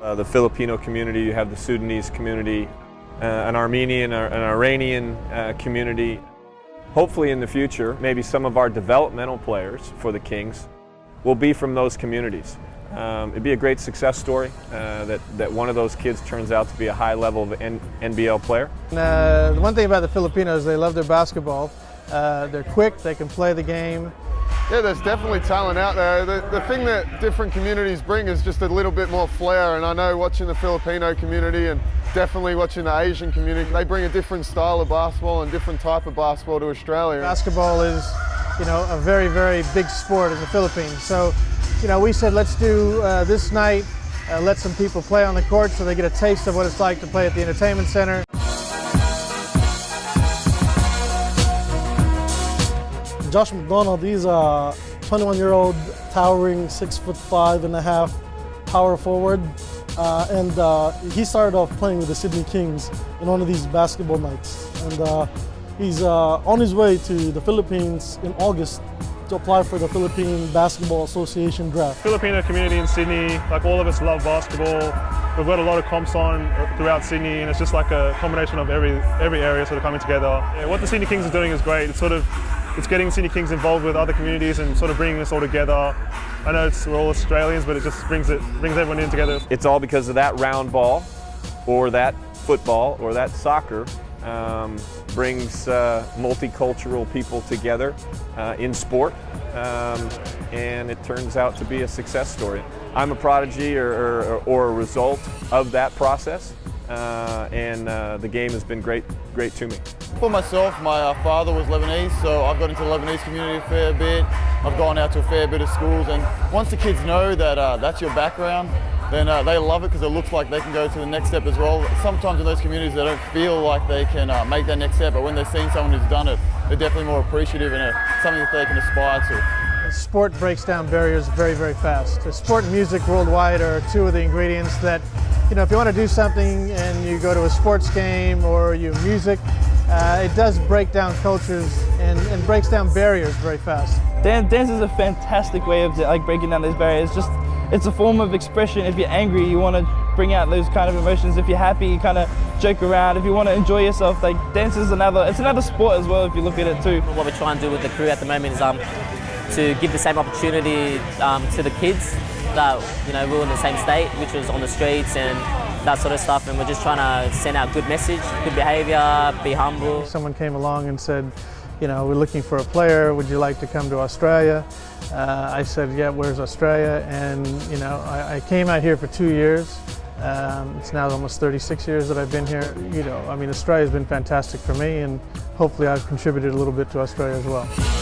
uh, the Filipino community, you have the Sudanese community, uh, an Armenian, uh, an Iranian uh, community. Hopefully in the future, maybe some of our developmental players for the Kings will be from those communities. Um, it'd be a great success story uh, that, that one of those kids turns out to be a high level of N NBL player. Uh, the one thing about the Filipinos, they love their basketball. They're quick, they can play the game. Yeah, there's definitely talent out there. The, the thing that different communities bring is just a little bit more flair. And I know watching the Filipino community and definitely watching the Asian community, they bring a different style of basketball and different type of basketball to Australia. Basketball is, you know, a very, very big sport in the Philippines. So, you know, we said let's do uh, this night, uh, let some people play on the court so they get a taste of what it's like to play at the entertainment center. Josh McDonald, he's a 21 year old towering six foot five and a half power forward. Uh, and uh, he started off playing with the Sydney Kings in one of these basketball nights. And uh, he's uh, on his way to the Philippines in August to apply for the Philippine Basketball Association draft. Filipino community in Sydney, like all of us love basketball. We've got a lot of comps on throughout Sydney and it's just like a combination of every every area sort of coming together. Yeah, what the Sydney Kings are doing is great. It's sort of it's getting Sydney Kings involved with other communities and sort of bringing us all together. I know we're all Australians, but it just brings it brings everyone in together. It's all because of that round ball, or that football, or that soccer. Um, brings uh, multicultural people together uh, in sport, um, and it turns out to be a success story. I'm a prodigy or, or, or a result of that process, uh, and uh, the game has been great, great to me. For myself, my uh, father was Lebanese, so I've got into the Lebanese community a fair bit. I've gone out to a fair bit of schools, and once the kids know that uh, that's your background, then uh, they love it because it looks like they can go to the next step as well. Sometimes in those communities they don't feel like they can uh, make that next step, but when they're seeing someone who's done it, they're definitely more appreciative and uh, something that they can aspire to. Sport breaks down barriers very, very fast. Sport and music worldwide are two of the ingredients that, you know, if you want to do something and you go to a sports game or you music, uh, it does break down cultures and, and breaks down barriers very fast. Dance, dance is a fantastic way of like breaking down those barriers. Just it's a form of expression. If you're angry, you want to bring out those kind of emotions. If you're happy, you kind of joke around. If you want to enjoy yourself, like dance is another, it's another sport as well if you look at it too. What we're trying to do with the crew at the moment is um, to give the same opportunity um, to the kids that, you know, we were in the same state, which was on the streets and that sort of stuff. And we're just trying to send out good message, good behavior, be humble. Someone came along and said, you know, we're looking for a player. Would you like to come to Australia? Uh, I said, yeah, where's Australia? And, you know, I, I came out here for two years. Um, it's now almost 36 years that I've been here. You know, I mean, Australia's been fantastic for me, and hopefully I've contributed a little bit to Australia as well.